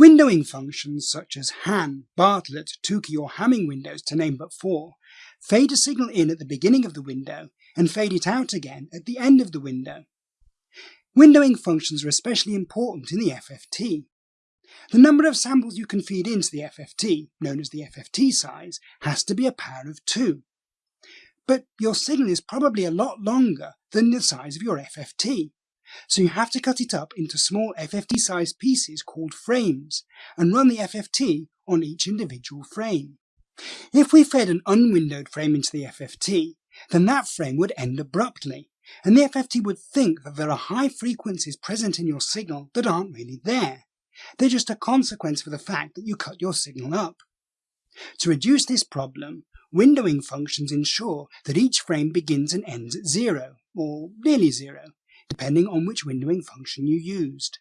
Windowing functions such as Hann, Bartlett, Tukey or Hamming windows, to name but four, fade a signal in at the beginning of the window and fade it out again at the end of the window. Windowing functions are especially important in the FFT. The number of samples you can feed into the FFT, known as the FFT size, has to be a power of 2. But your signal is probably a lot longer than the size of your FFT, so you have to cut it up into small FFT-sized pieces called frames, and run the FFT on each individual frame. If we fed an unwindowed frame into the FFT, then that frame would end abruptly, and the FFT would think that there are high frequencies present in your signal that aren't really there. They're just a consequence of the fact that you cut your signal up. To reduce this problem, windowing functions ensure that each frame begins and ends at zero, or nearly zero, depending on which windowing function you used.